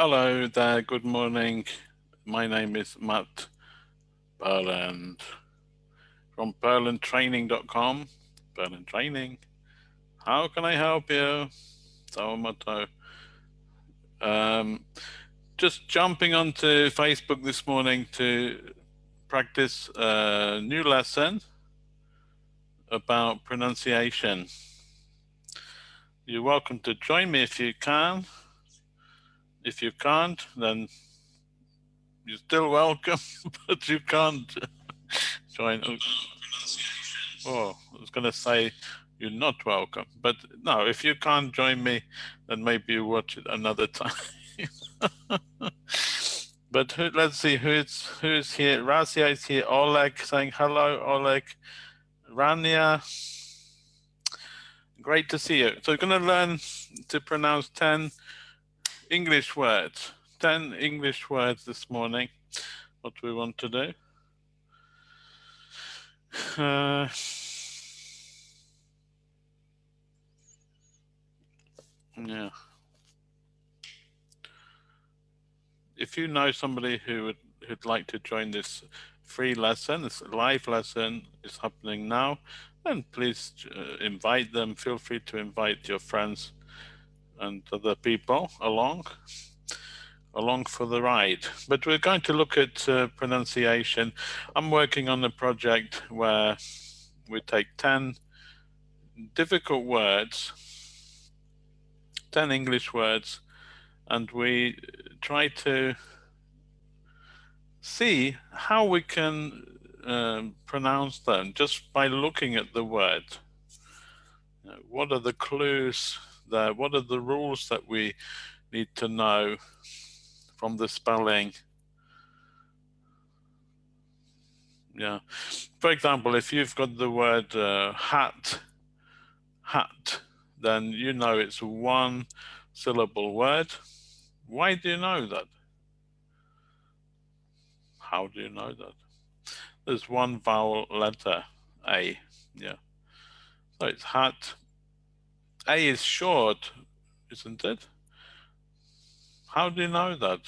Hello there, good morning. My name is Matt Berland from berlandtraining.com. Berland Training. How can I help you? Sawamoto. Um, just jumping onto Facebook this morning to practice a new lesson about pronunciation. You're welcome to join me if you can. If you can't, then you're still welcome, but you can't join. Oh, I was going to say you're not welcome, but no, if you can't join me, then maybe you watch it another time. but who, let's see who's who's here. Razia is here. Oleg saying hello. Oleg, Rania. Great to see you. So we're going to learn to pronounce 10 English words, 10 English words this morning. What we want to do. Uh, yeah. If you know somebody who would who'd like to join this free lesson, this live lesson is happening now, then please uh, invite them. Feel free to invite your friends and other people along along for the ride. But we're going to look at uh, pronunciation. I'm working on a project where we take 10 difficult words, 10 English words, and we try to see how we can uh, pronounce them just by looking at the word. what are the clues there? What are the rules that we need to know from the spelling? Yeah. For example, if you've got the word uh, hat, hat, then you know it's one syllable word. Why do you know that? How do you know that? There's one vowel letter, A, yeah. So it's hat, a is short, isn't it? How do you know that?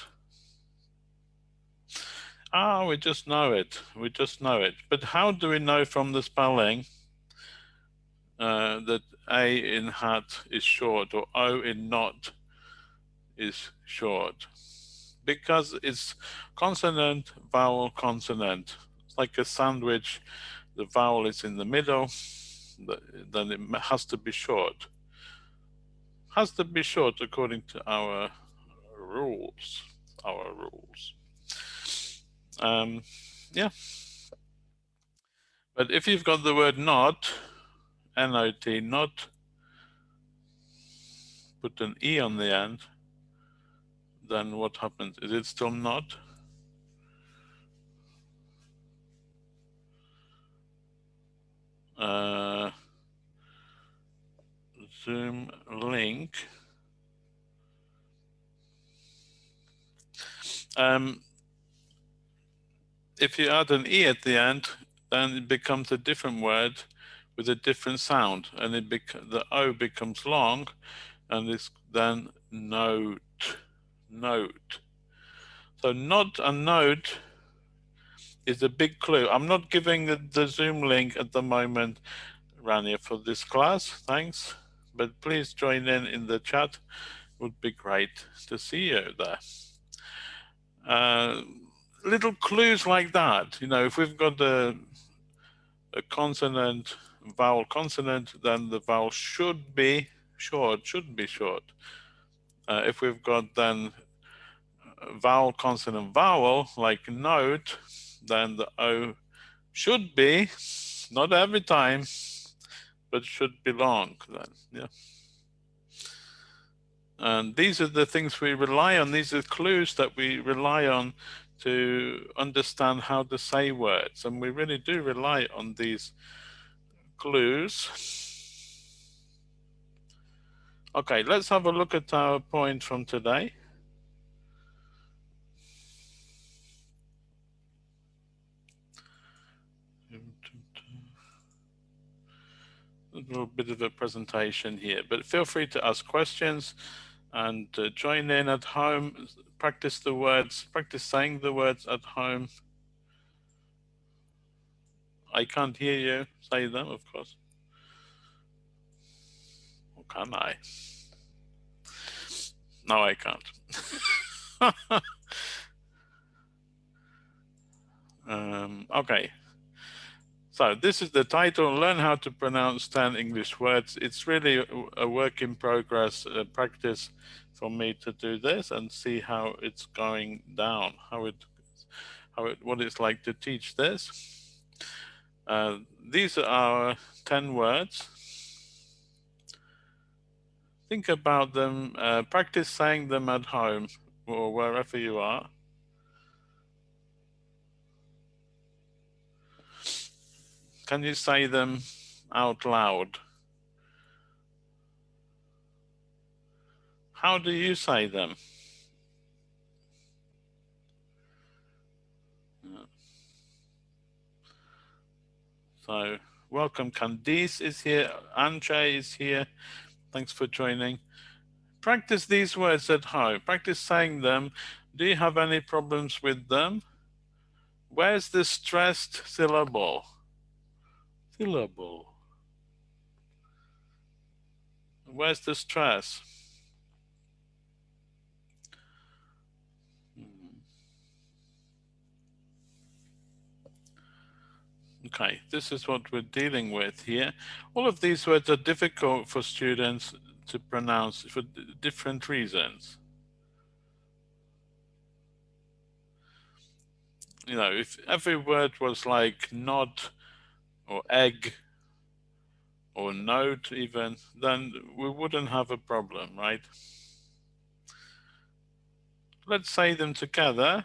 Ah, we just know it. We just know it. But how do we know from the spelling uh, that A in hat is short or O in not is short? Because it's consonant, vowel, consonant. It's like a sandwich. The vowel is in the middle, then it has to be short has to be short according to our rules, our rules. Um, yeah. But if you've got the word not, N-O-T, not, put an E on the end, then what happens? Is it still not? Uh, Zoom link. Um, if you add an E at the end, then it becomes a different word with a different sound and it the O becomes long and it's then note, note. So not a note is a big clue. I'm not giving the, the Zoom link at the moment, Rania, for this class. Thanks but please join in in the chat. Would be great to see you there. Uh, little clues like that, you know, if we've got a, a consonant, vowel consonant, then the vowel should be short, should be short. Uh, if we've got then vowel, consonant, vowel, like note, then the O should be, not every time, but should belong then, yeah. And these are the things we rely on. These are clues that we rely on to understand how to say words. And we really do rely on these clues. Okay, let's have a look at our point from today. A little bit of a presentation here, but feel free to ask questions. and uh, join in at home, practice the words, practice saying the words at home. I can't hear you say them, of course. Or can I? No, I can't. um, okay. So this is the title, Learn How to Pronounce 10 English Words. It's really a work in progress practice for me to do this and see how it's going down, how it, how it, what it's like to teach this. Uh, these are 10 words. Think about them, uh, practice saying them at home or wherever you are. Can you say them out loud? How do you say them? So welcome, Candice is here, Anje is here. Thanks for joining. Practice these words at home. Practice saying them. Do you have any problems with them? Where's the stressed syllable? Syllable. Where's the stress? Hmm. Okay, this is what we're dealing with here. All of these words are difficult for students to pronounce for different reasons. You know, if every word was like nod or egg or note even, then we wouldn't have a problem, right? Let's say them together.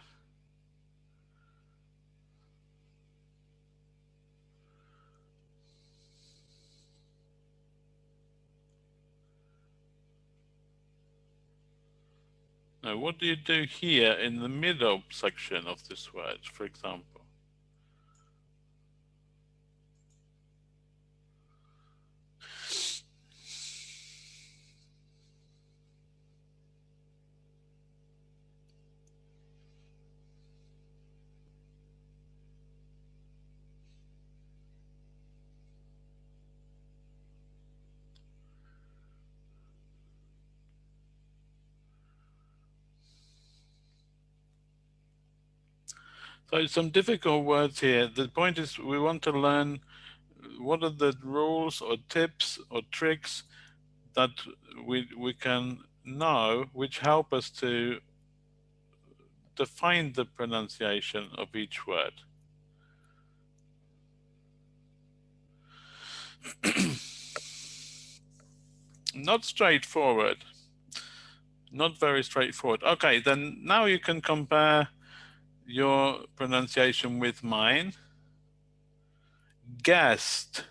Now, what do you do here in the middle section of this word, for example? So some difficult words here. The point is we want to learn what are the rules or tips or tricks that we, we can know which help us to define the pronunciation of each word. Not straightforward. Not very straightforward. Okay, then now you can compare your pronunciation with mine. Guest.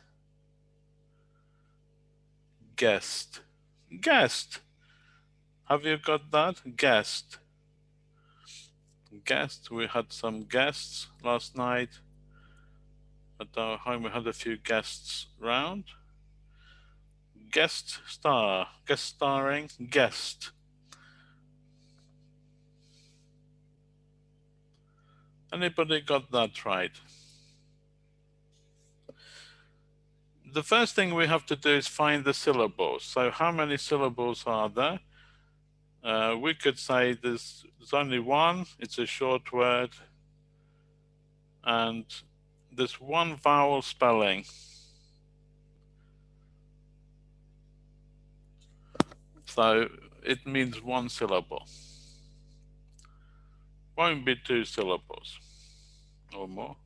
Guest. Guest. Have you got that? Guest. Guest. We had some guests last night. Uh, at our home we had a few guests round. Guest star. Guest starring. Guest. Anybody got that right? The first thing we have to do is find the syllables. So how many syllables are there? Uh, we could say there's, there's only one, it's a short word, and there's one vowel spelling. So it means one syllable. Won't be two syllables or more.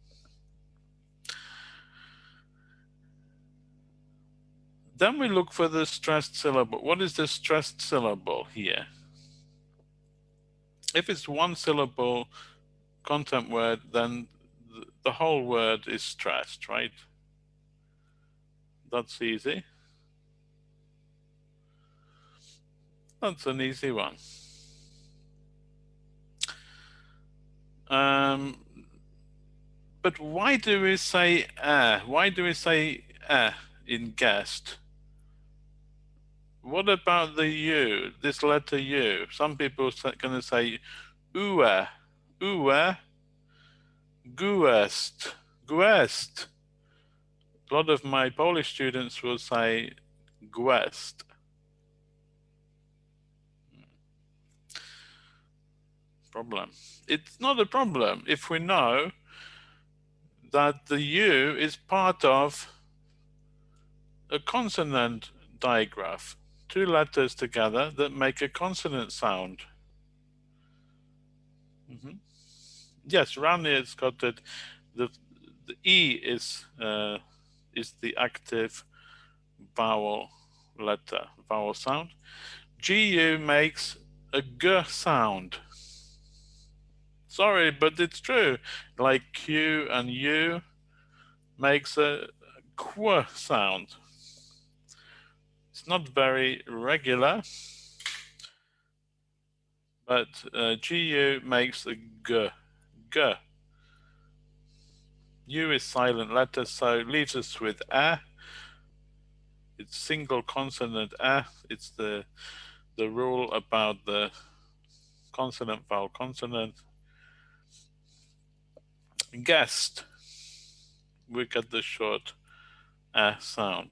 Then we look for the stressed syllable. What is the stressed syllable here? If it's one syllable content word, then the whole word is stressed, right? That's easy. That's an easy one. Um, but why do we say uh? Why do we say uh in guest? what about the U, this letter U? Some people are going to say ue, ue, guest, guest. A lot of my Polish students will say guest. Problem. It's not a problem if we know that the U is part of a consonant digraph, two letters together that make a consonant sound. Mm -hmm. Yes, Rani has got it. The, the E is uh, is the active vowel letter, vowel sound. GU makes a G sound. Sorry, but it's true. Like Q and U makes a Qu sound. It's not very regular, but uh, GU makes a G, G. U is silent letter, so leaves us with A. It's single consonant A. It's the the rule about the consonant vowel consonant. Guest, we get the short A sound.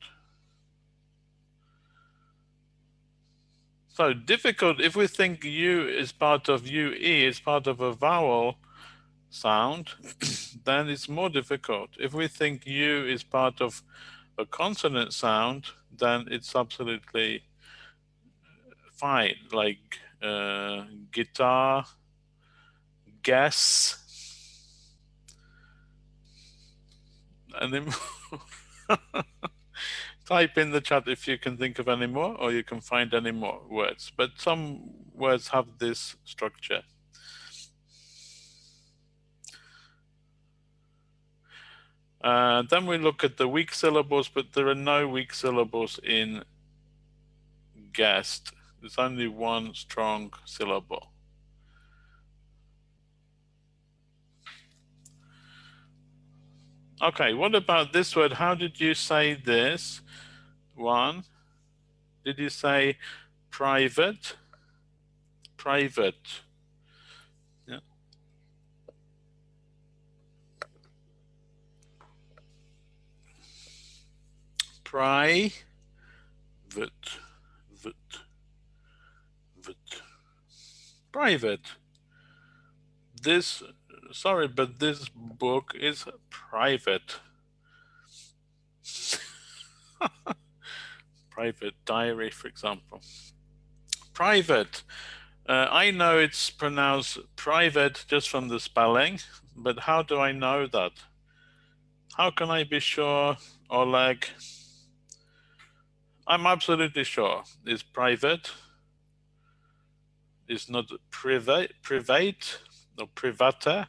So difficult, if we think U is part of UE, is part of a vowel sound, then it's more difficult. If we think U is part of a consonant sound, then it's absolutely fine, like uh, guitar, guess, and then type in the chat if you can think of any more or you can find any more words. But some words have this structure. Uh, then we look at the weak syllables, but there are no weak syllables in guest. There's only one strong syllable. Okay, what about this word? How did you say this? One. Did you say private? Private. Yeah. Private. Vit. Vit. Private. This sorry, but this book is private. private diary, for example. Private. Uh, I know it's pronounced private just from the spelling, but how do I know that? How can I be sure, Oleg? I'm absolutely sure it's private. It's not private, private, no privata.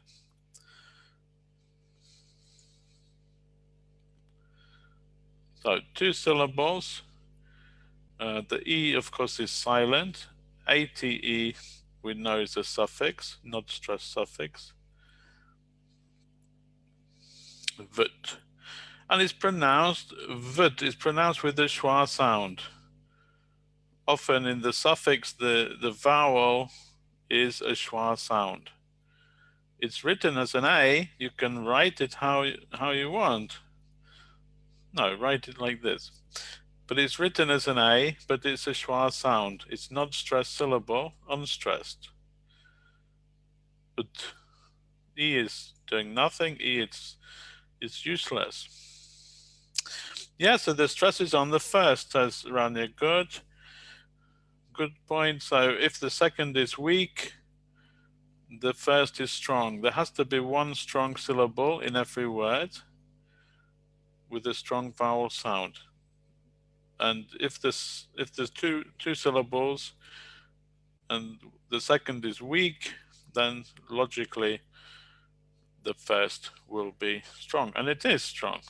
So two syllables. Uh, the E, of course, is silent. ATE, we know is a suffix, not stress suffix. Vut. And it's pronounced, vut is pronounced with the schwa sound. Often in the suffix, the, the vowel is a schwa sound it's written as an A, you can write it how, how you want. No, write it like this. But it's written as an A, but it's a schwa sound. It's not stressed syllable, unstressed. But E is doing nothing, E it's, it's useless. Yeah, so the stress is on the first, says Rania. Good. Good point. So if the second is weak, the first is strong. There has to be one strong syllable in every word with a strong vowel sound. And if this if there's two two syllables and the second is weak, then logically the first will be strong. And it is strong.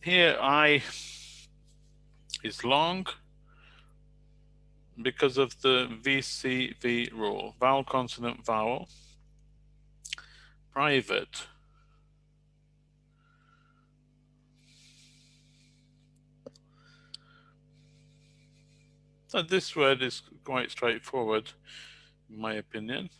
Here I is long because of the VCV rule, vowel, consonant, vowel, private, So this word is quite straightforward, in my opinion.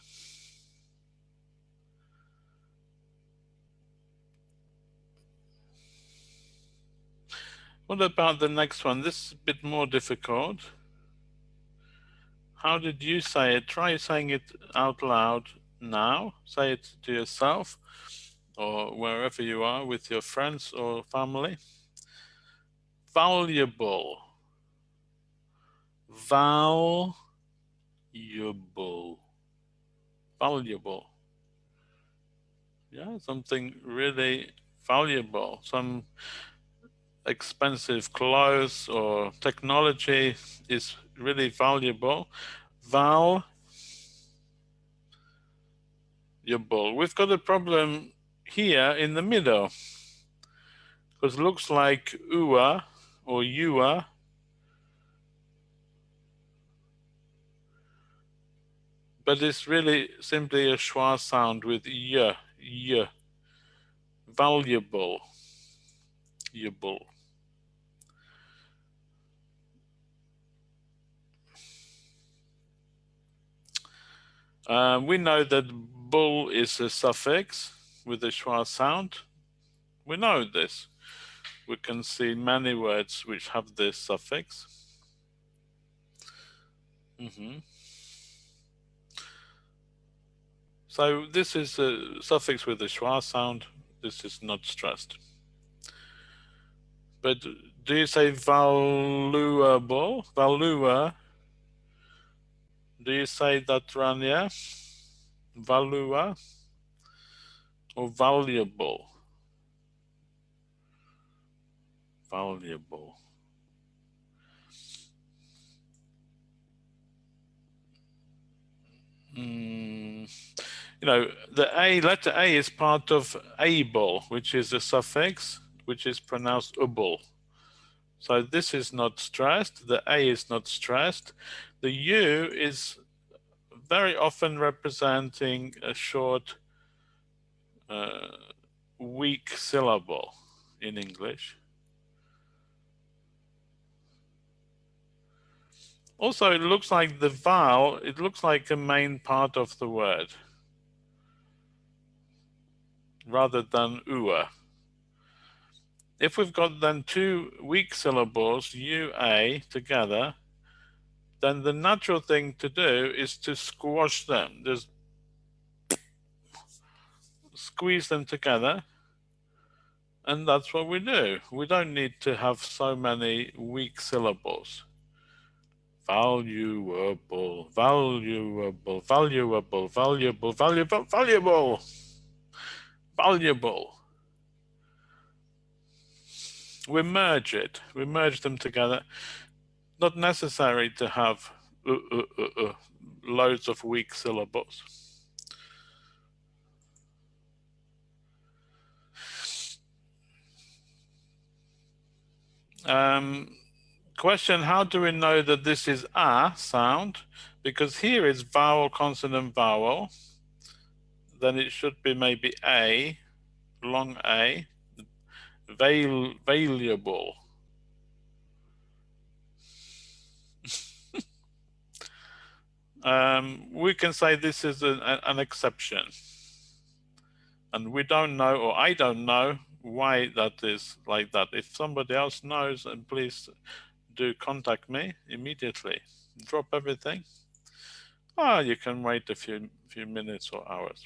What about the next one? This is a bit more difficult. How did you say it? Try saying it out loud now. Say it to yourself or wherever you are with your friends or family. Valuable. Valuable. Valuable. Yeah, something really valuable. Some expensive clothes or technology is really valuable. Val We've got a problem here in the middle. Because looks like ua or ua but it's really simply a schwa sound with y, y, valuable, valuable. Uh, we know that bull is a suffix with a schwa sound. We know this. We can see many words which have this suffix. Mm -hmm. So this is a suffix with a schwa sound. This is not stressed. But do you say valuable? Valua do you say that, Rania? Valua or valuable? Valuable. Mm, you know, the A, letter A is part of able, which is a suffix, which is pronounced able. So this is not stressed, the A is not stressed. The U is very often representing a short, uh, weak syllable in English. Also, it looks like the vowel, it looks like a main part of the word rather than ua. If we've got then two weak syllables, ua, together, then the natural thing to do is to squash them. Just squeeze them together. And that's what we do. We don't need to have so many weak syllables. Valuable, valuable, valuable, valuable, valuable, valuable, valuable. We merge it. We merge them together not necessary to have uh, uh, uh, uh, loads of weak syllables. Um, question, how do we know that this is a sound? Because here is vowel, consonant, vowel. Then it should be maybe a, long a, vail, valuable. Um, we can say this is an, an exception. And we don't know, or I don't know, why that is like that. If somebody else knows, and please do contact me immediately. Drop everything. Ah, oh, you can wait a few few minutes or hours.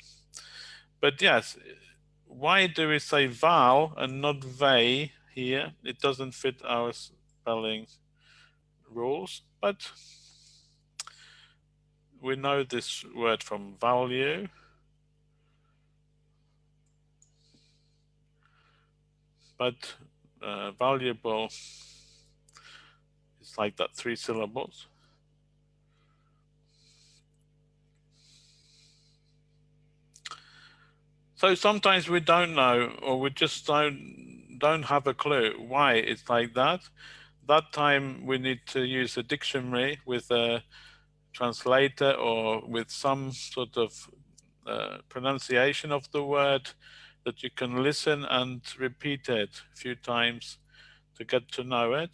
But yes, why do we say val and not vey here? It doesn't fit our spelling rules, but we know this word from value. But uh, valuable is like that three syllables. So sometimes we don't know, or we just don't don't have a clue why it's like that. That time we need to use a dictionary with a translator or with some sort of uh, pronunciation of the word that you can listen and repeat it a few times to get to know it.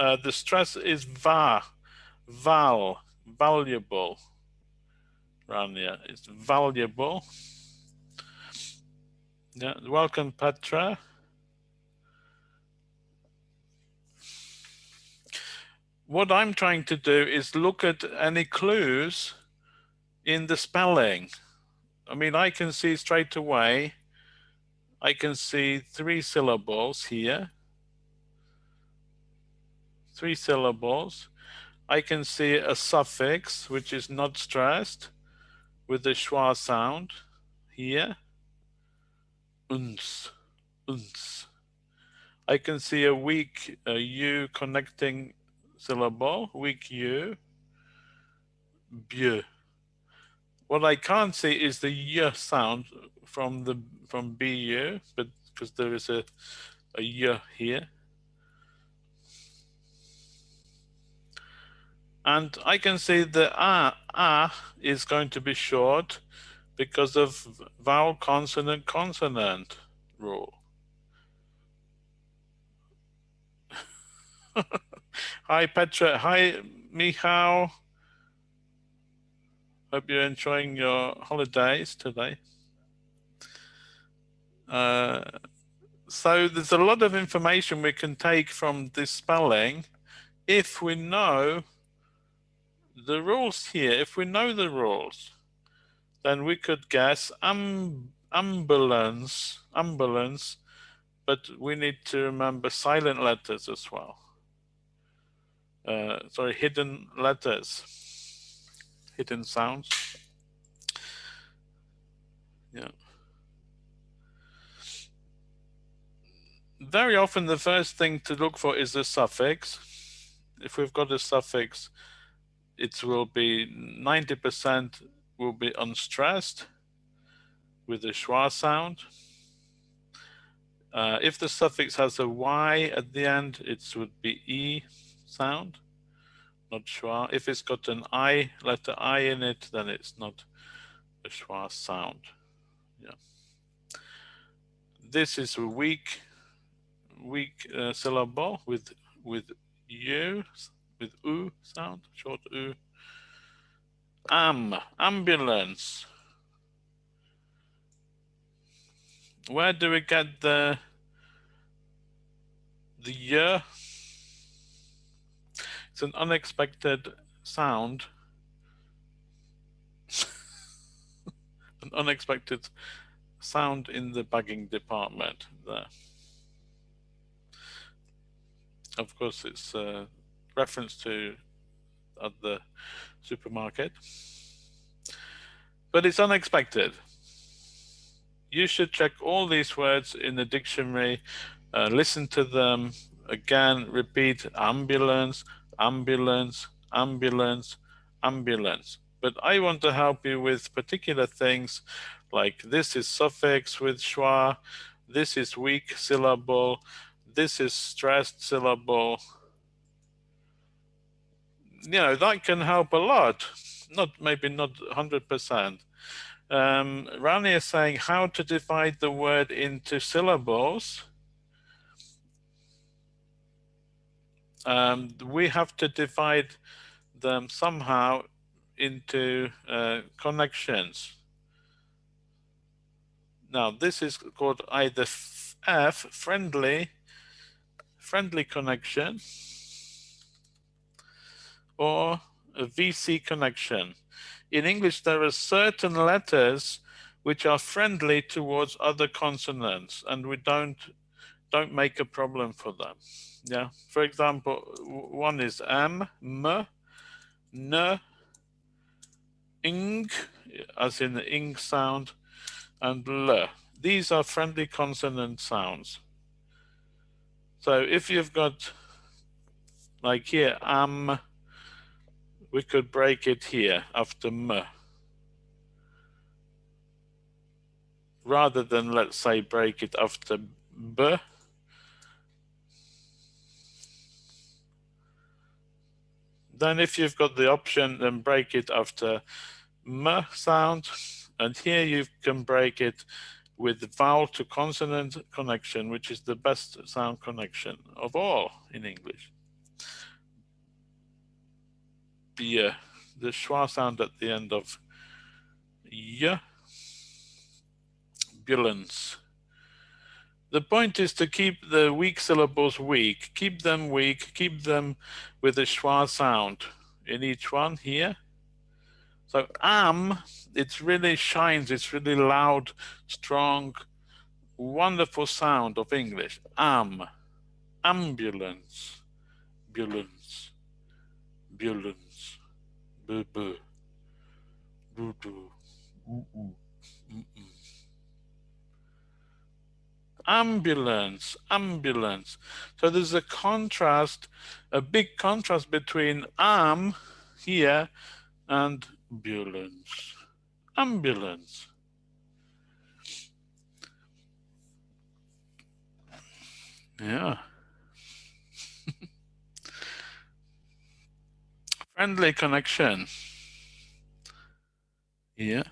uh, the stress is va, val, valuable. Rania, it's valuable. Yeah, welcome Petra. What I'm trying to do is look at any clues in the spelling. I mean, I can see straight away, I can see three syllables here. Three syllables. I can see a suffix, which is not stressed, with the schwa sound here. Uns, uns. I can see a weak uh, U connecting syllable, weak U. Bieu. What I can't see is the y sound from the from bu, but because there is a a y here. And I can see the a, a is going to be short because of vowel consonant consonant rule. Hi Petra, hi Michal. Hope you're enjoying your holidays today. Uh, so there's a lot of information we can take from this spelling if we know the rules here. If we know the rules, then we could guess um, ambulance, ambulance, but we need to remember silent letters as well. Uh, sorry, hidden letters hidden sounds. Yeah. Very often the first thing to look for is the suffix. If we've got a suffix, it will be 90% will be unstressed with the schwa sound. Uh, if the suffix has a y at the end, it would be e sound not schwa. If it's got an I, letter I in it, then it's not a schwa sound. Yeah. This is a weak, weak uh, syllable with with u, with u sound, short u. Am, ambulance. Where do we get the the year it's an unexpected sound. an unexpected sound in the bagging department there. Of course, it's a reference to at the supermarket, but it's unexpected. You should check all these words in the dictionary, uh, listen to them again, repeat ambulance, ambulance, ambulance, ambulance. But I want to help you with particular things like this is suffix with schwa, this is weak syllable, this is stressed syllable. You know, that can help a lot, not maybe not 100%. Um, Rani is saying how to divide the word into syllables. Um, we have to divide them somehow into uh, connections. Now this is called either F, friendly, friendly connection, or a VC connection. In English, there are certain letters which are friendly towards other consonants, and we don't don't make a problem for them. Yeah, for example, one is M, M, N, ing, as in the ing sound, and L. These are friendly consonant sounds. So if you've got, like here, am, we could break it here after M. Rather than, let's say, break it after B, Then if you've got the option, then break it after m sound. And here you can break it with the vowel to consonant connection, which is the best sound connection of all in English. the the schwa sound at the end of y, ambulance. The point is to keep the weak syllables weak, keep them weak, keep them with a schwa sound. In each one here. So am, it really shines, it's really loud, strong, wonderful sound of English. Am, ambulance, ambulance, ambulance, boo boo, boo boo, mm -mm, mm ambulance, ambulance. So there's a contrast, a big contrast between am here and ambulance, ambulance. Yeah. Friendly connection. Yeah.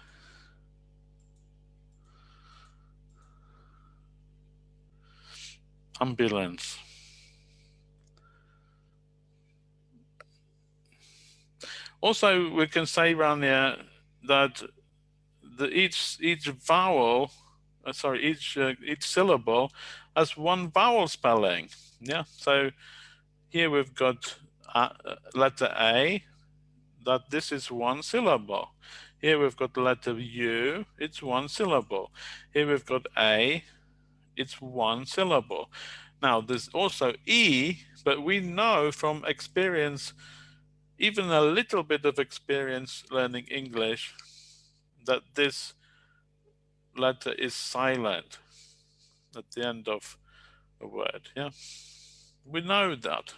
Ambulance. Also, we can say around there that the, each each vowel, uh, sorry, each uh, each syllable has one vowel spelling. Yeah. So here we've got uh, letter A. That this is one syllable. Here we've got letter U. It's one syllable. Here we've got A it's one syllable. Now there's also E, but we know from experience, even a little bit of experience learning English, that this letter is silent at the end of a word, yeah? We know that.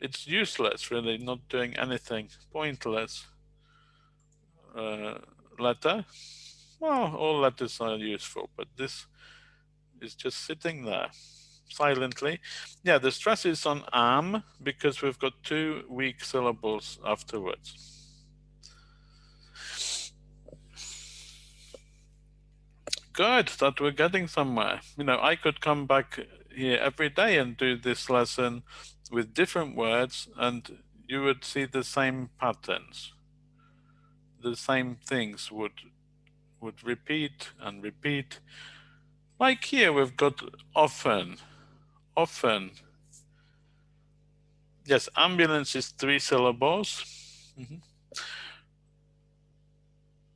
It's useless, really, not doing anything, pointless uh, letter. Well, all letters are useful, but this is just sitting there silently. Yeah, the stress is on am because we've got two weak syllables afterwards. Good, that we're getting somewhere. You know, I could come back here every day and do this lesson with different words and you would see the same patterns. The same things would would repeat and repeat. Like here, we've got often, often. Yes, ambulance is three syllables. Mm -hmm.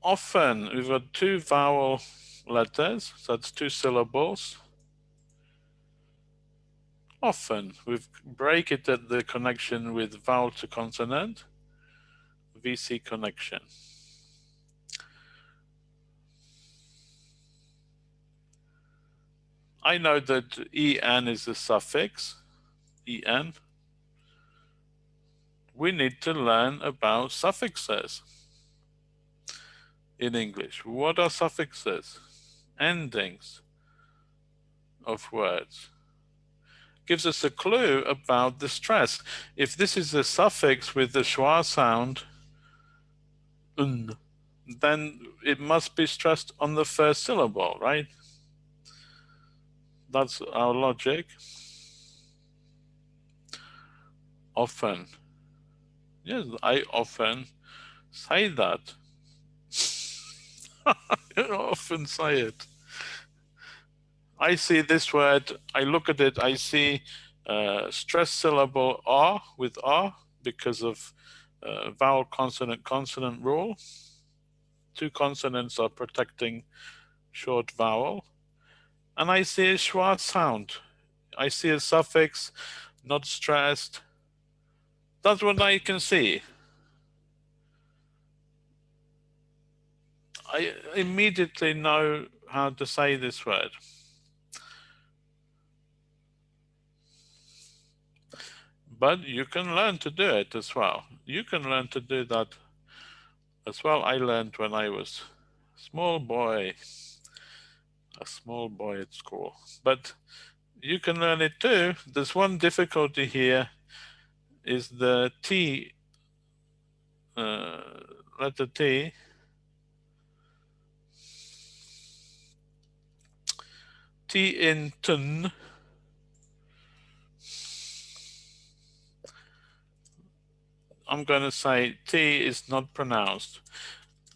Often, we've got two vowel letters, so that's two syllables. Often, we break it at the connection with vowel to consonant, VC connection. I know that en is a suffix, en. We need to learn about suffixes in English. What are suffixes? Endings of words. Gives us a clue about the stress. If this is a suffix with the schwa sound, un, then it must be stressed on the first syllable, right? That's our logic. Often. Yes, I often say that. I often say it. I see this word, I look at it, I see uh, stress syllable R with R because of uh, vowel consonant consonant rule. Two consonants are protecting short vowel and I see a schwa sound. I see a suffix, not stressed. That's what I can see. I immediately know how to say this word. But you can learn to do it as well. You can learn to do that as well. I learned when I was small boy a small boy at school. But you can learn it too. There's one difficulty here is the T, uh, letter T. T in tun I'm going to say T is not pronounced.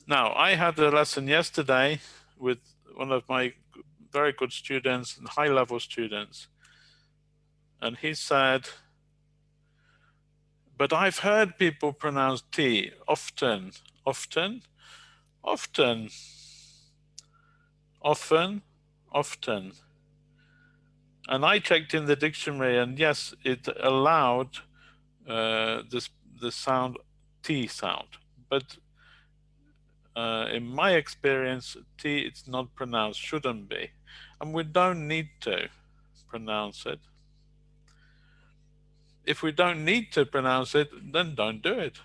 Now, I had a lesson yesterday with one of my very good students and high level students. And he said, but I've heard people pronounce T often, often, often, often, often. And I checked in the dictionary and yes, it allowed uh, this the sound T sound, but uh, in my experience, T it's not pronounced, shouldn't be. And we don't need to pronounce it. If we don't need to pronounce it, then don't do it.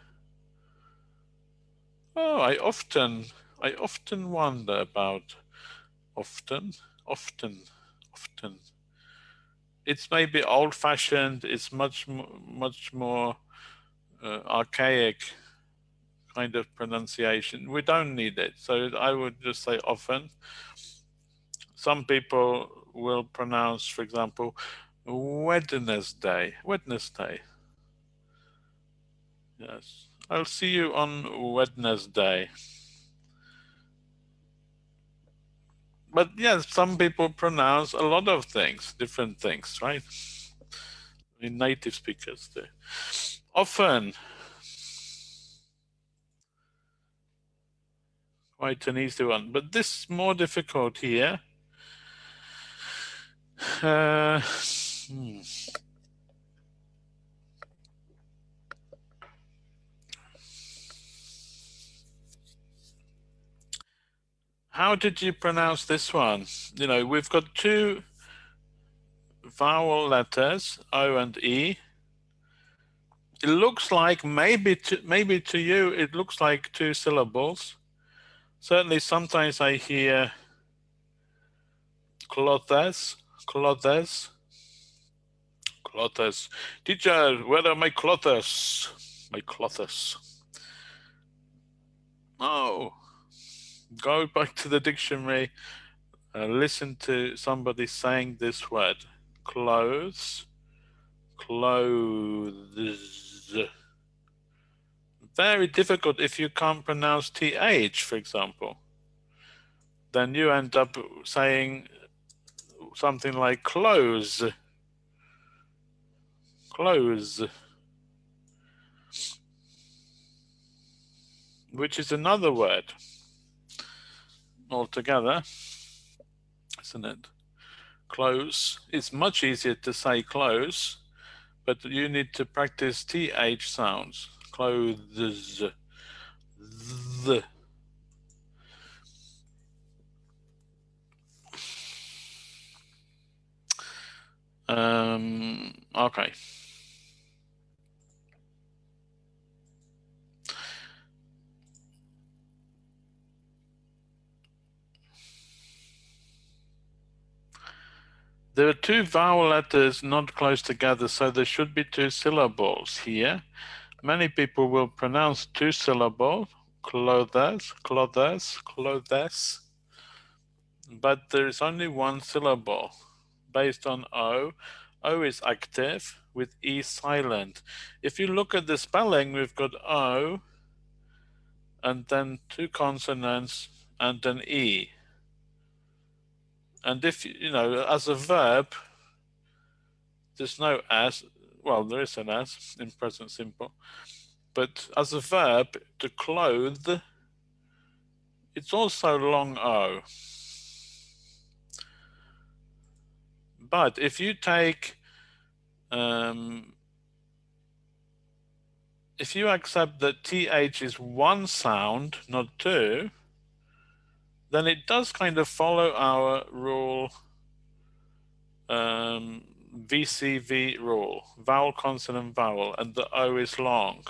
Oh, I often, I often wonder about often, often, often. It's maybe old fashioned, it's much, much more uh, archaic kind of pronunciation. We don't need it. So I would just say often. Some people will pronounce, for example, Wednesday, Wednesday. Yes, I'll see you on Wednesday. But yes, some people pronounce a lot of things, different things, right? In native speakers. Often, quite an easy one. But this more difficult here. Uh, hmm. How did you pronounce this one? You know, we've got two vowel letters, O and E. It looks like maybe to, maybe to you, it looks like two syllables certainly sometimes I hear clothes, clothes, clothes. Teacher, where are my clothes? My clothes. Oh, go back to the dictionary, uh, listen to somebody saying this word, clothes, clothes very difficult if you can't pronounce th, for example. Then you end up saying something like close, close, which is another word altogether, isn't it? Close. It's much easier to say close, but you need to practice th sounds clothes. The. Um, okay. There are two vowel letters not close together, so there should be two syllables here. Many people will pronounce two syllable, clothes, clothes, clothes, but there is only one syllable based on O. O is active with E silent. If you look at the spelling, we've got O and then two consonants and an E. And if, you know, as a verb, there's no S, well, there is an S in present simple, but as a verb, to clothe, it's also long O. But if you take, um, if you accept that TH is one sound, not two, then it does kind of follow our rule um, VCV rule, vowel, consonant, vowel, and the O is long.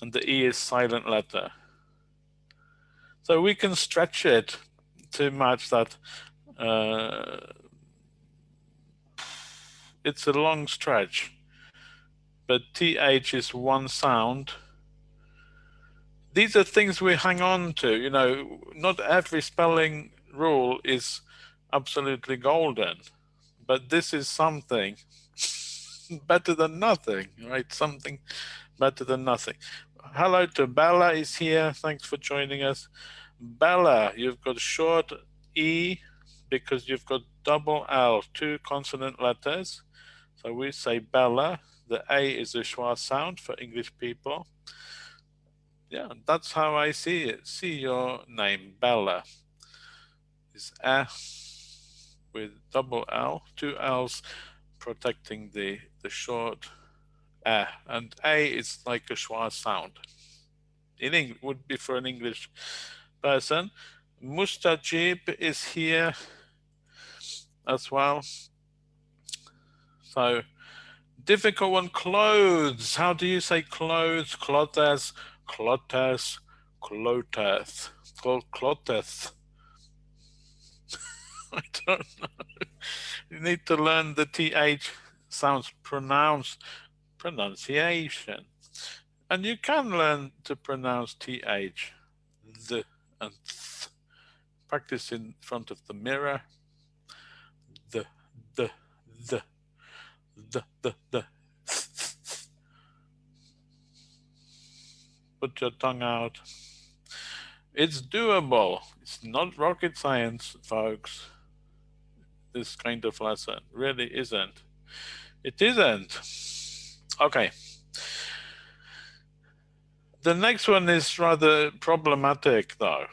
And the E is silent letter. So we can stretch it to match that. Uh, it's a long stretch, but TH is one sound. These are things we hang on to, you know, not every spelling rule is absolutely golden but this is something. better than nothing, right? Something better than nothing. Hello to Bella is here. Thanks for joining us. Bella, you've got short E because you've got double L, two consonant letters. So we say Bella. The A is a schwa sound for English people. Yeah, that's how I see it. See your name, Bella. Is A with double L, two L's protecting the, the short A. And A is like a schwa sound. In English, would be for an English person. Mustajib is here as well. So difficult one, clothes. How do you say clothes? Clothes, clothes, clothes, clothes. I don't know. You need to learn the TH sounds pronounced pronunciation. And you can learn to pronounce TH, the and th. Practice in front of the mirror. The, the, the, the. Put your tongue out. It's doable. It's not rocket science, folks. This kind of lesson really isn't. It isn't. Okay. The next one is rather problematic though.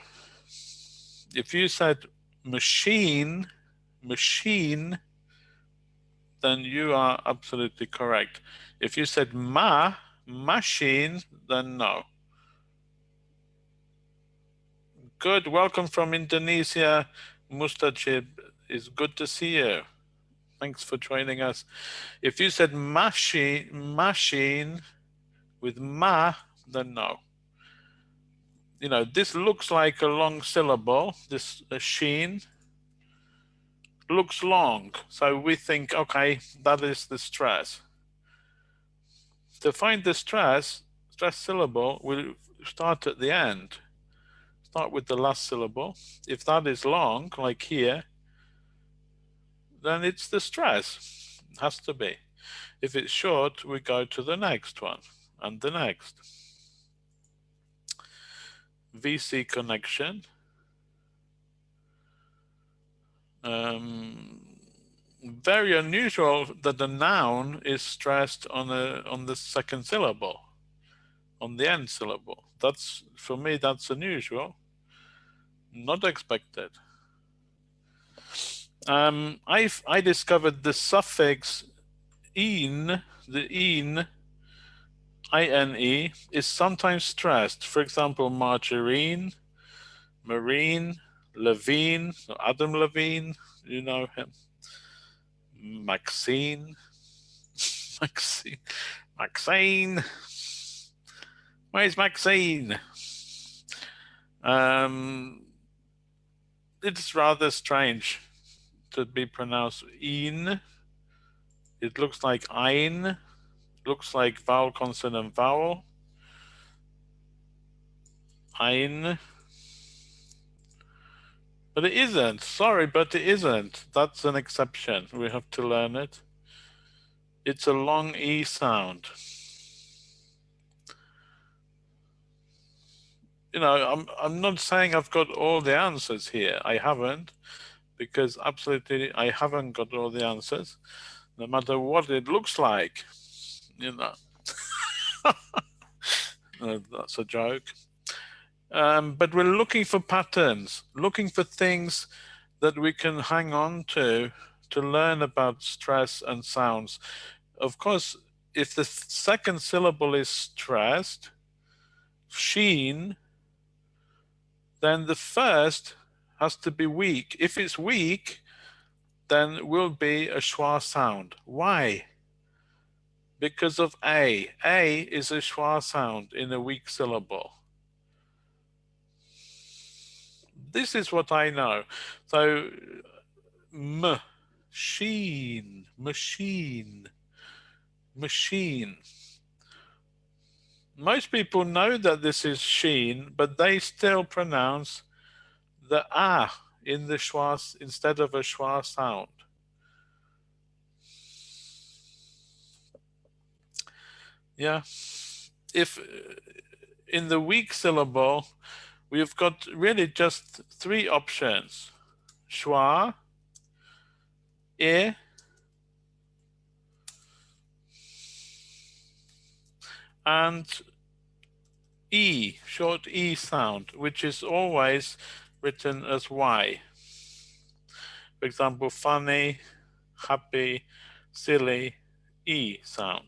If you said machine, machine, then you are absolutely correct. If you said ma, machine, then no. Good, welcome from Indonesia, Mustajib. It's good to see you. Thanks for joining us. If you said machine, machine with ma, then no. You know, this looks like a long syllable, this sheen looks long. So we think, okay, that is the stress. To find the stress, stress syllable, we'll start at the end. Start with the last syllable. If that is long, like here, then it's the stress, it has to be. If it's short, we go to the next one and the next. VC connection. Um, very unusual that the noun is stressed on a on the second syllable, on the end syllable. That's for me. That's unusual. Not expected. Um, I I discovered the suffix "in," the "in," I-N-E is sometimes stressed. For example, margarine, marine, Levine, Adam Levine, you know him. Maxine, Maxine, Maxine. Where's Maxine? Um, it's rather strange to be pronounced in. It looks like ein looks like vowel, consonant, vowel. Ein. But it isn't. Sorry, but it isn't. That's an exception. We have to learn it. It's a long E sound. You know, I'm, I'm not saying I've got all the answers here. I haven't, because absolutely I haven't got all the answers, no matter what it looks like you know. that's a joke. Um, but we're looking for patterns, looking for things that we can hang on to to learn about stress and sounds. Of course, if the second syllable is stressed, sheen, then the first has to be weak. If it's weak, then will be a schwa sound. Why? because of A. A is a schwa sound in a weak syllable. This is what I know. So, machine, machine, machine. Most people know that this is sheen, but they still pronounce the ah in the schwa instead of a schwa sound. Yeah. If in the weak syllable, we've got really just three options. Schwa, e, and e, short e sound, which is always written as y. For example, funny, happy, silly, e sound.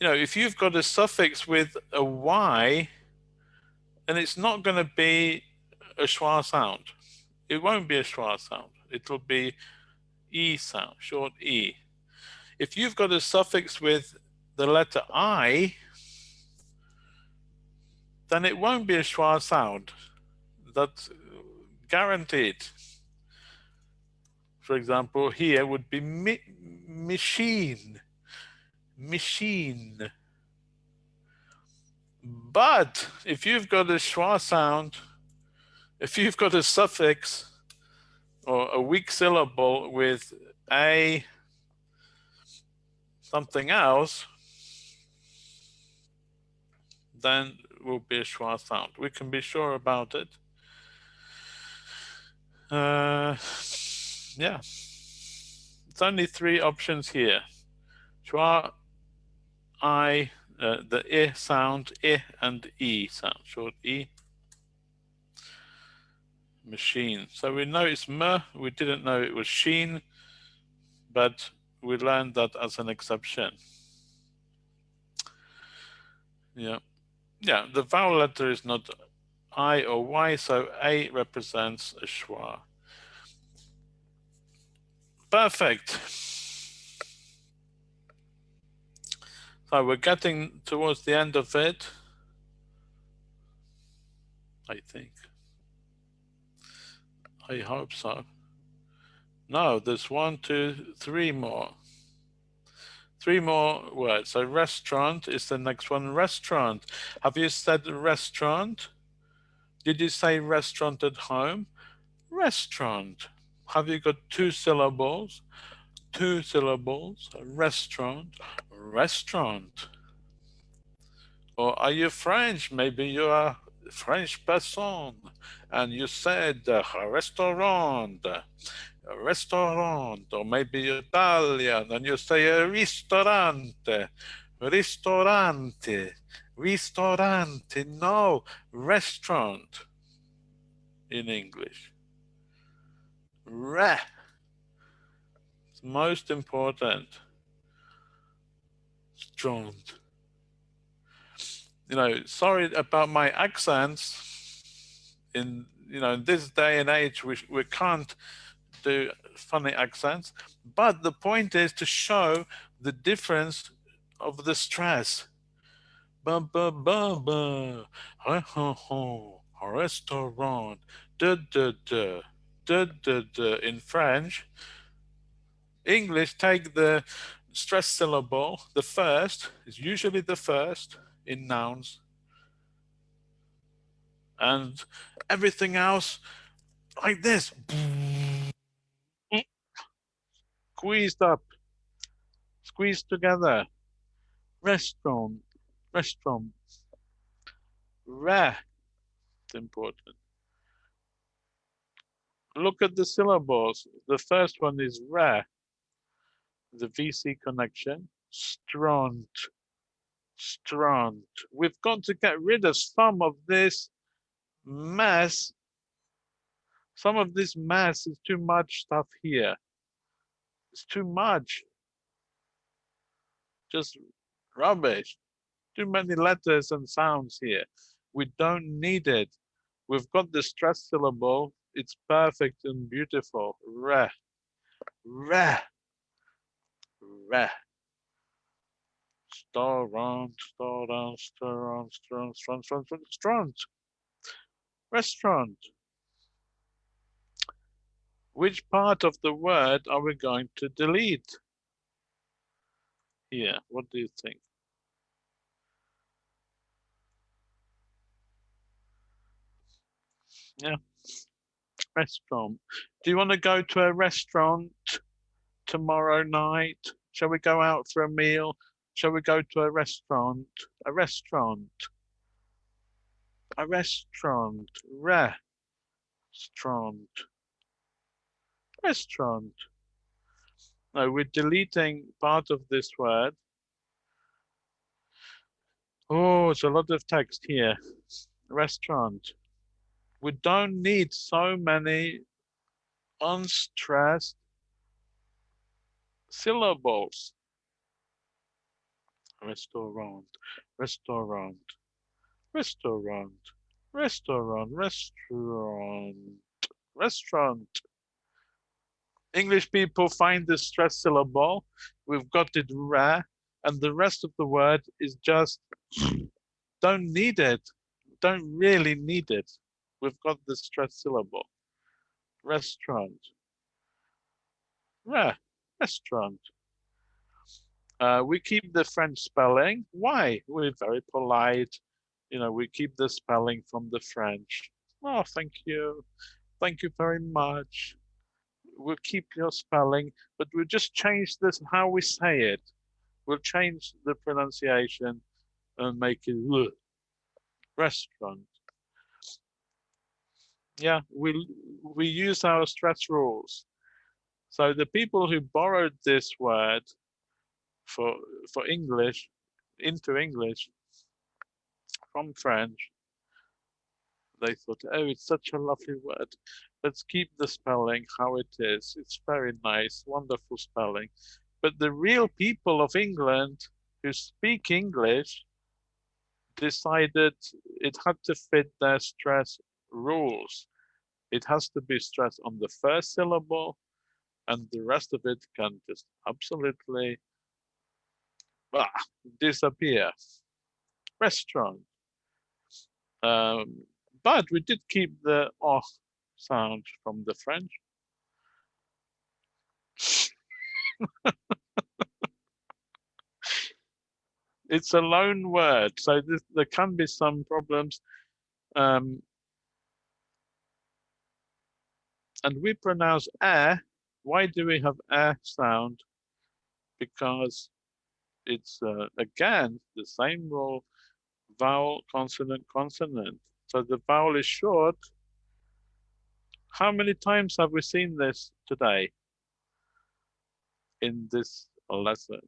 You know, if you've got a suffix with a y, and it's not going to be a schwa sound. It won't be a schwa sound. It'll be e sound, short e. If you've got a suffix with the letter i, then it won't be a schwa sound. That's guaranteed. For example, here would be mi machine, machine. But if you've got a schwa sound, if you've got a suffix or a weak syllable with a something else, then will be a schwa sound. We can be sure about it. Uh, yeah, it's only three options here. Schwa, I, uh, the e sound, I and E sound, short E. Machine. So we know it's M, we didn't know it was sheen, but we learned that as an exception. Yeah yeah, the vowel letter is not I or Y, so A represents a schwa. Perfect. So we're getting towards the end of it, I think. I hope so. No, there's one, two, three more. Three more words. So restaurant is the next one. Restaurant. Have you said restaurant? Did you say restaurant at home? Restaurant. Have you got two syllables? Two syllables. Restaurant. Restaurant. Or are you French? Maybe you are French person and you said uh, restaurant restaurant, or maybe Italian, and you say a ristorante, ristorante, ristorante, no, restaurant in English. Re. It's most important. Strong. You know, sorry about my accents. In you know, in this day and age, we we can't do funny accents, but the point is to show the difference of the stress. Ba ba ba ba, ha ha ha, restaurant, da da da, da da da. In French, English take the stress syllable, the first is usually the first in nouns, and everything else like this squeezed up, squeezed together. Restaurant, restaurant. Rare, it's important. Look at the syllables. The first one is rare, the VC connection. Stront, stront. We've got to get rid of some of this mess. Some of this mess is too much stuff here. It's too much. Just rubbish. Too many letters and sounds here. We don't need it. We've got the stress syllable. It's perfect and beautiful. Re. Re. Re. Restaurant, restaurant, restaurant, restaurant, restaurant, restaurant. Restaurant which part of the word are we going to delete? Here, what do you think? Yeah, restaurant. Do you want to go to a restaurant tomorrow night? Shall we go out for a meal? Shall we go to a restaurant? A restaurant. A restaurant. Restaurant. Restaurant. No, we're deleting part of this word. Oh, it's a lot of text here. Restaurant. We don't need so many unstressed syllables. Restaurant, restaurant, restaurant, restaurant, restaurant, restaurant. English people find the stress syllable. We've got it rare, and the rest of the word is just don't need it. Don't really need it. We've got the stress syllable. Restaurant. Rare. Restaurant. Uh, we keep the French spelling. Why? We're very polite. You know, we keep the spelling from the French. Oh, thank you. Thank you very much. We'll keep your spelling, but we'll just change this how we say it. We'll change the pronunciation and make it restaurant. Yeah, we we use our stress rules. So the people who borrowed this word for for English into English from French. They thought, oh, it's such a lovely word. Let's keep the spelling how it is. It's very nice, wonderful spelling. But the real people of England who speak English decided it had to fit their stress rules. It has to be stressed on the first syllable and the rest of it can just absolutely ah, disappear. Restaurant. Um, but we did keep the oh sound from the French. it's a loan word, so this, there can be some problems. Um, and we pronounce air. Why do we have air sound? Because it's uh, again the same rule, vowel, consonant, consonant. So the vowel is short. How many times have we seen this today in this lesson?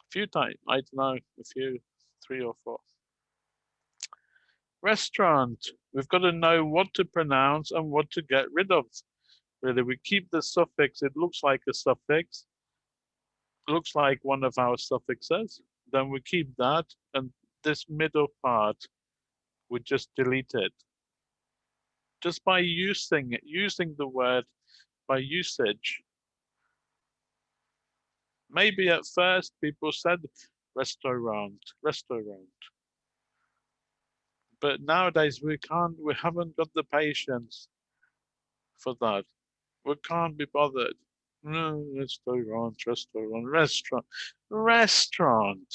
A few times, I don't know, a few, three or four. Restaurant, we've got to know what to pronounce and what to get rid of. Really, we keep the suffix, it looks like a suffix, looks like one of our suffixes, then we keep that, and this middle part, we just delete it. Just by using it, using the word by usage. Maybe at first people said restaurant, restaurant. But nowadays we can't, we haven't got the patience for that. We can't be bothered. No, restaurant, restaurant, restaurant, restaurant.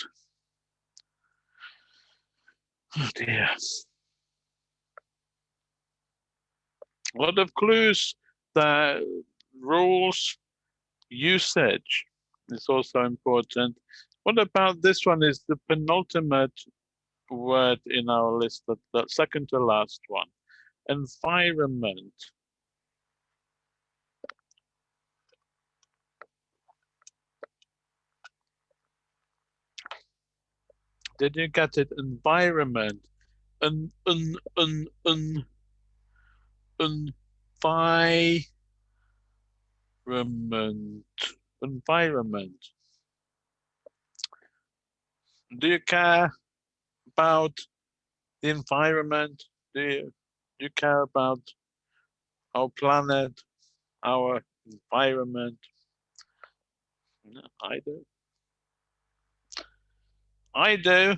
Oh dear. A lot of clues, the rules, usage is also important. What about this one is the penultimate word in our list, the, the second to last one, environment. Did you get it? Environment. Un, un, un, un, environment. Environment. Do you care about the environment? Do you, do you care about our planet, our environment? Do. I do envi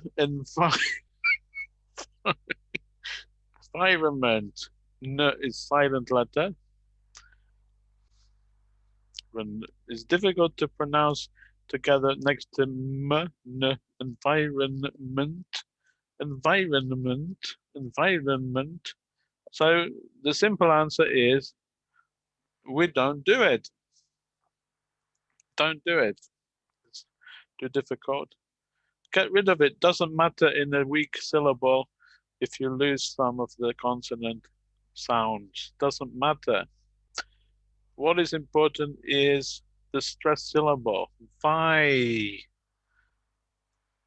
environment. No, is silent letter. When it's difficult to pronounce together next to m, n, environment, environment, environment. So the simple answer is we don't do it. Don't do it. It's too difficult. Get rid of it. Doesn't matter in a weak syllable if you lose some of the consonant sounds. Doesn't matter. What is important is the stress syllable. Vi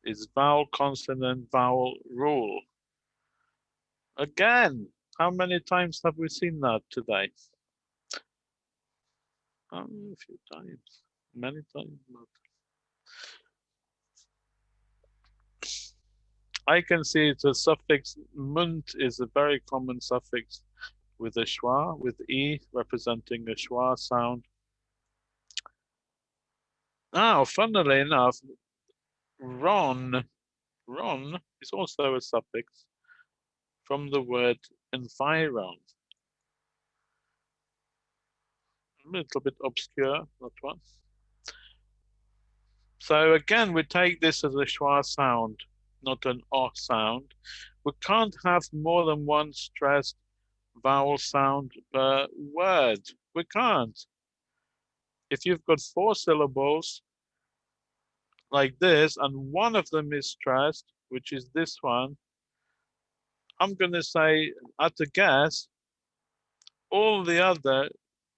is vowel, consonant, vowel rule. Again, how many times have we seen that today? Um, a few times, many times. I can see the suffix munt is a very common suffix with a schwa, with e representing a schwa sound. Now, funnily enough, ron, ron is also a suffix from the word environ. A little bit obscure, that one. So again, we take this as a schwa sound not an R sound. We can't have more than one stressed vowel sound per word. We can't. If you've got four syllables like this, and one of them is stressed, which is this one, I'm going to say, at a guess, all the other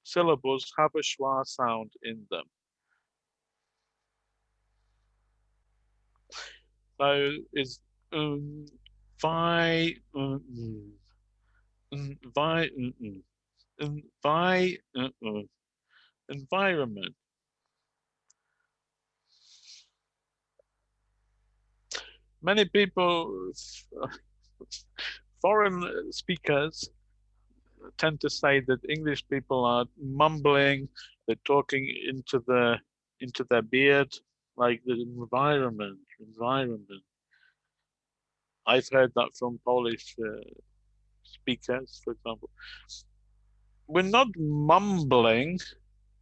syllables have a schwa sound in them. So is um vi um, um, vi um, um, vi uh, uh, environment. Many people, foreign speakers, tend to say that English people are mumbling, they're talking into the into their beard, like the environment, environment. I've heard that from Polish uh, speakers, for example. We're not mumbling,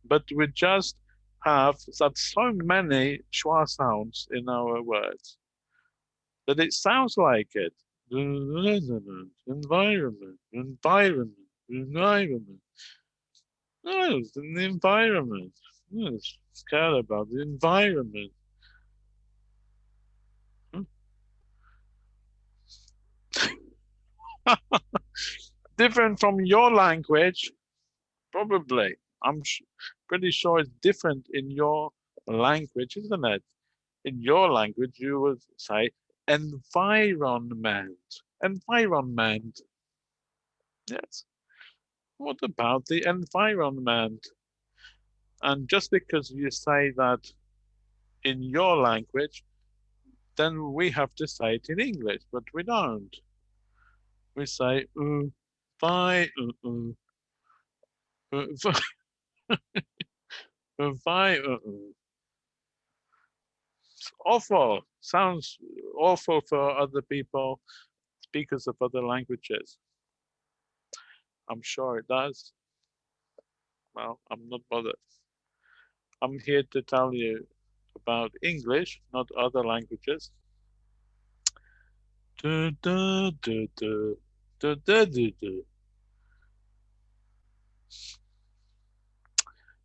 but we just have that so many schwa sounds in our words that it sounds like it. Environment, environment, environment, environment. No, it's environment. Yes, care about the environment. different from your language? Probably. I'm pretty sure it's different in your language, isn't it? In your language, you would say environment. Environment. Yes. What about the environment? And just because you say that in your language, then we have to say it in English, but we don't. We say, uh, uh, uh, bye, uh, uh. It's awful. Sounds awful for other people, speakers of other languages. I'm sure it does. Well, I'm not bothered. I'm here to tell you about English, not other languages. Du, du, du,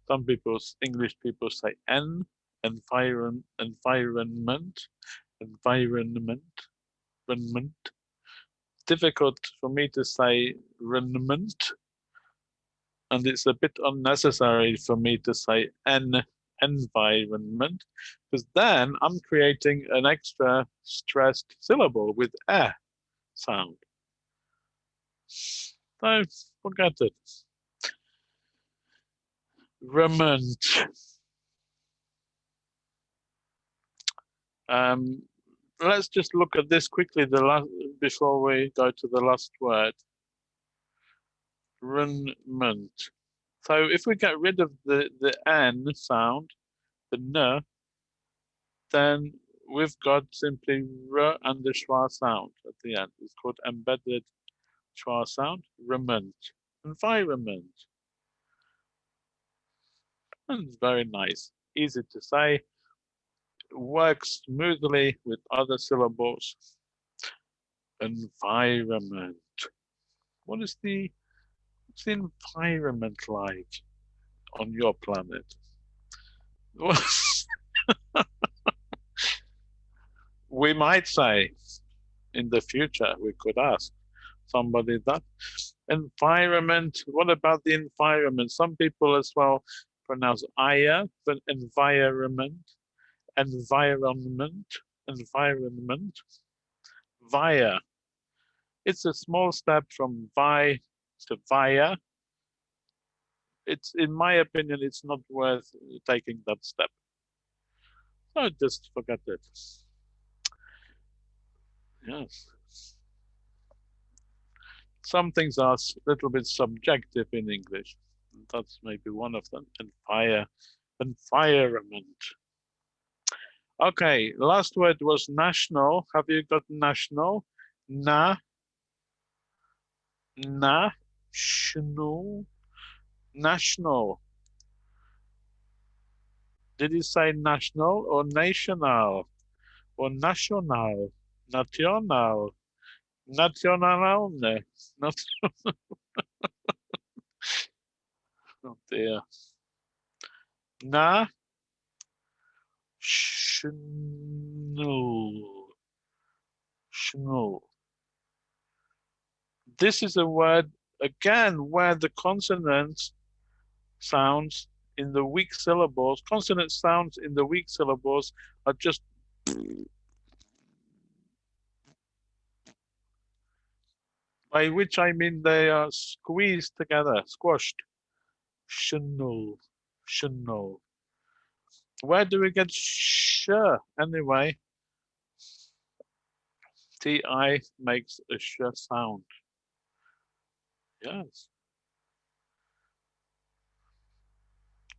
Some people, English people say N, environ, environment, environment, environment. Difficult for me to say environment and it's a bit unnecessary for me to say an environment because then I'm creating an extra stressed syllable with a sound. So forget it. Remand. Um, let's just look at this quickly the last before we go to the last word environment. So if we get rid of the, the N sound, the N, then we've got simply R and the schwa sound at the end. It's called embedded schwa sound, rement, environment. And it's very nice, easy to say, works smoothly with other syllables. Environment. What is the what's the environment like on your planet? we might say in the future, we could ask somebody that. Environment, what about the environment? Some people as well pronounce aya, but environment, environment, environment, via. It's a small step from vi to via. It's, in my opinion, it's not worth taking that step. So just forget it. Yes. Some things are a little bit subjective in English. That's maybe one of them. And fire, environment. Okay, last word was national. Have you got national? Na. National. National. Did you say national or national? Or national? National. Nationalne. National. oh dear. Na. Schnell. Schnell. This is a word, again, where the consonant sounds in the weak syllables, consonant sounds in the weak syllables are just by which I mean they are squeezed together, squashed. Shunul, shunul. Where do we get sh anyway? Ti makes a sh sound. Yes.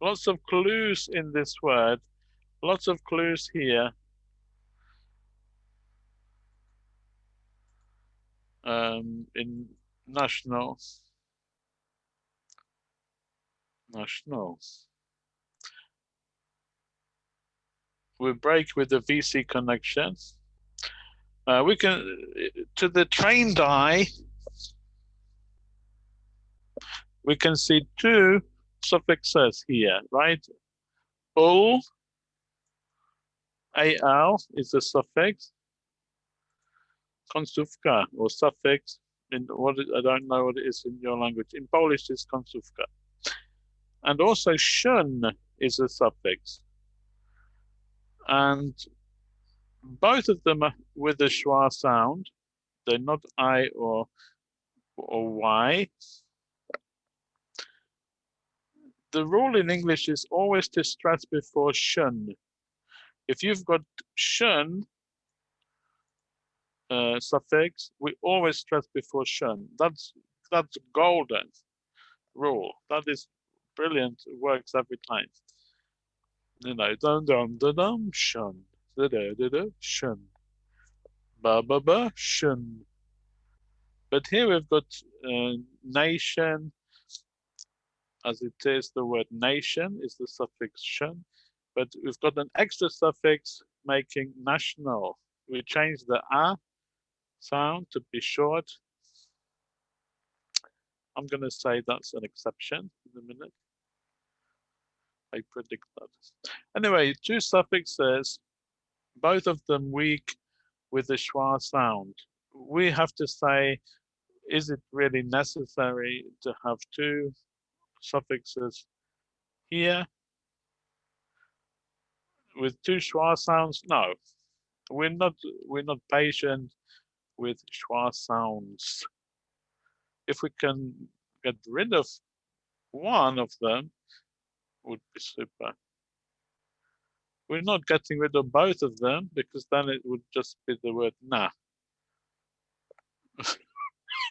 Lots of clues in this word. Lots of clues here. Um, in national. National. We break with the VC connection. Uh, we can, to the trained eye, we can see two suffixes here, right? Ul, al is a suffix. Końcówka or suffix in what I don't know what it is in your language. In Polish, it's końcówka. And also shun is a suffix. And both of them are with a schwa sound. They're not I or or Y the rule in English is always to stress before shun. If you've got shun uh, suffix, we always stress before shun. That's that's golden rule. That is brilliant. It works every time. You know, dum dum dum dum shun, da da da da shun, ba ba ba shun. But here we've got uh, nation, as it is the word nation is the suffix shun, but we've got an extra suffix making national. We change the a sound to be short. I'm going to say that's an exception in a minute. I predict that. Anyway, two suffixes, both of them weak with the schwa sound. We have to say, is it really necessary to have two suffixes here with two schwa sounds no we're not we're not patient with schwa sounds. If we can get rid of one of them would be super. We're not getting rid of both of them because then it would just be the word nah.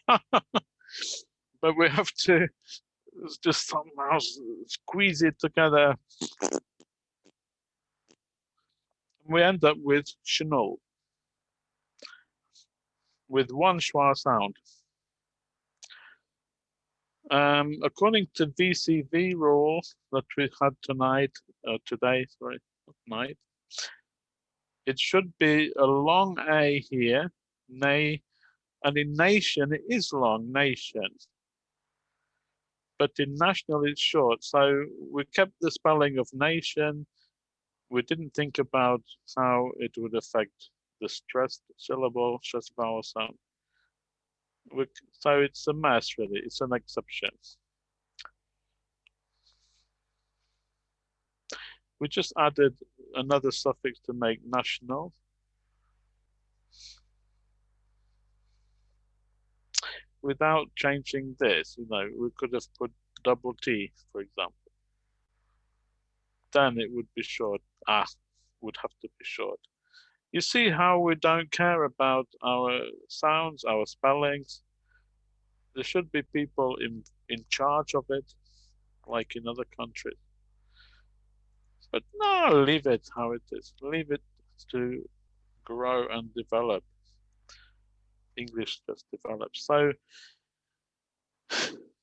But we have to just somehow squeeze it together. We end up with Chanel with one schwa sound. Um, according to VCV rule that we had tonight, uh, today, sorry, night, it should be a long A here, nay, and in nation it is long nation but in national it's short. So we kept the spelling of nation. We didn't think about how it would affect the stressed syllable, stressed vowel sound. We, so it's a mess, really. It's an exception. We just added another suffix to make national. Without changing this, you know, we could have put double T, for example. Then it would be short. Ah, would have to be short. You see how we don't care about our sounds, our spellings. There should be people in, in charge of it, like in other countries. But no, leave it how it is. Leave it to grow and develop. English just develops. So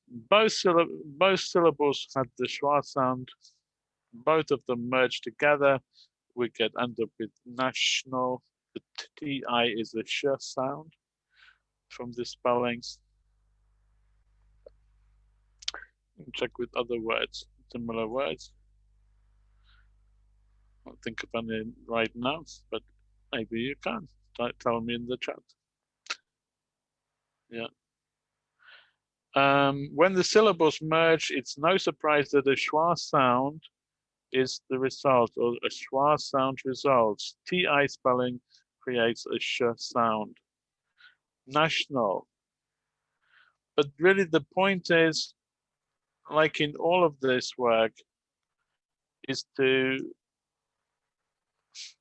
both, syllab both syllables had the schwa sound. Both of them merged together. We get end up with national. The TI is a sh sound from the spellings. Check with other words, similar words I can't think of any right now, but maybe you can. Tell me in the chat. Yeah. Um, when the syllables merge, it's no surprise that a schwa sound is the result, or a schwa sound results. TI spelling creates a sh sound. National. But really the point is, like in all of this work, is to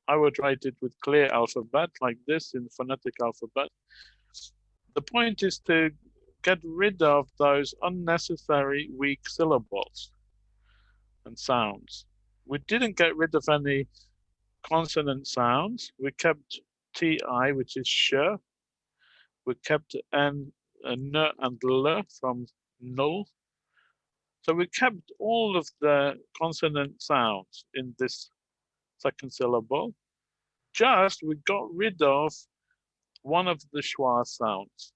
I would write it with clear alphabet like this in phonetic alphabet. The point is to get rid of those unnecessary weak syllables and sounds. We didn't get rid of any consonant sounds. We kept TI, which is sh. We kept N, uh, N and L from null. So we kept all of the consonant sounds in this second syllable. Just we got rid of one of the schwa sounds.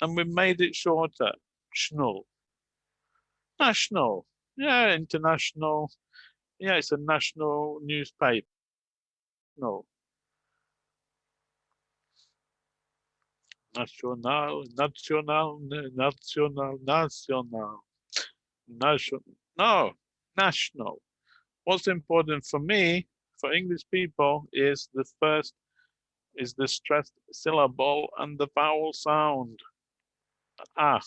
And we made it shorter, schnul. National, yeah, international. Yeah, it's a national newspaper. No. National, national, national, national, national, no, national what's important for me, for English people, is the first, is the stressed syllable and the vowel sound. Ah.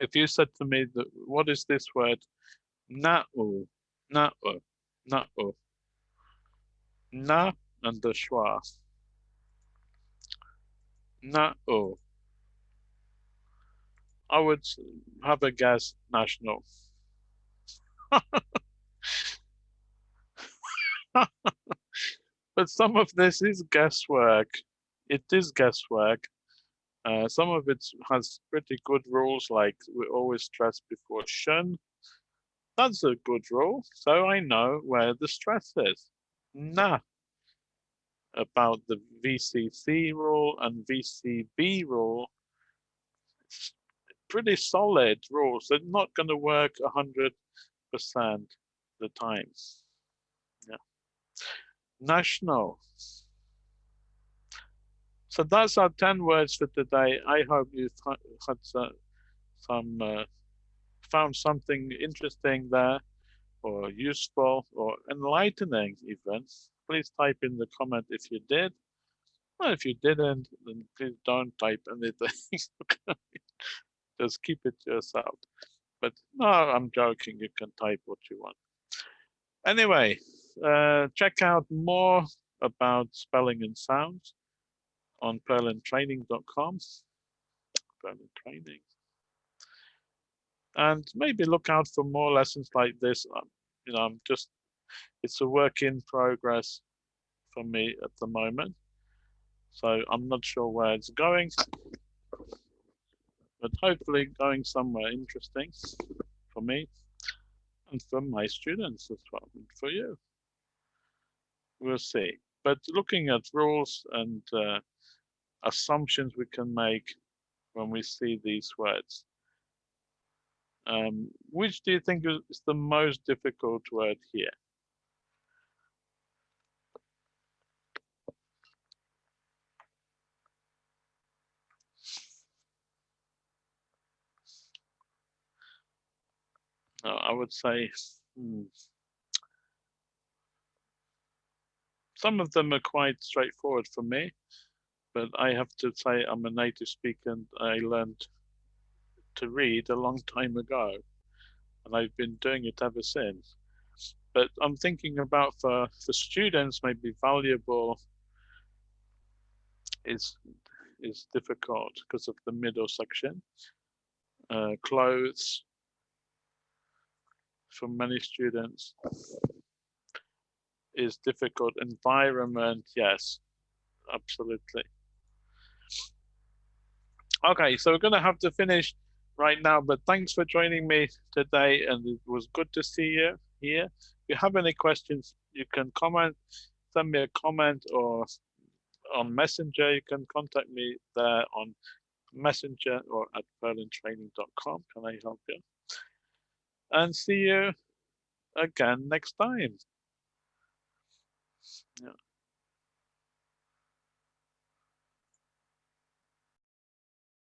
If you said to me, that, what is this word? Na-u, na-u, na-u. Na and the schwa. Na-u. I would have a guess national. but some of this is guesswork. It is guesswork. Uh, some of it has pretty good rules, like we always stress before shun. That's a good rule, so I know where the stress is. Nah. About the VCC rule and VCV rule, pretty solid rules. They're not going to work 100% the time. Yeah. National. So those are 10 words for today. I hope you had some, uh, found something interesting there or useful or enlightening even. Please type in the comment if you did. Well, if you didn't, then please don't type anything. just keep it to yourself. But no, I'm joking. You can type what you want. Anyway, uh, check out more about spelling and sounds on purlandtraining.com. Purland Training. And maybe look out for more lessons like this. Um, you know, I'm just, it's a work in progress for me at the moment. So I'm not sure where it's going but hopefully going somewhere interesting for me and for my students as well, and for you. We'll see. But looking at rules and uh, assumptions we can make when we see these words. Um, which do you think is the most difficult word here? I would say hmm, some of them are quite straightforward for me, but I have to say I'm a native speaker and I learned to read a long time ago, and I've been doing it ever since. But I'm thinking about for, for students, maybe valuable is is difficult because of the middle section. Uh, clothes for many students is difficult. Environment, yes, absolutely. Okay, so we're gonna have to finish right now, but thanks for joining me today and it was good to see you here. If you have any questions, you can comment, send me a comment or on Messenger, you can contact me there on Messenger or at purlandtraining.com. Can I help you? And see you again next time. Yeah.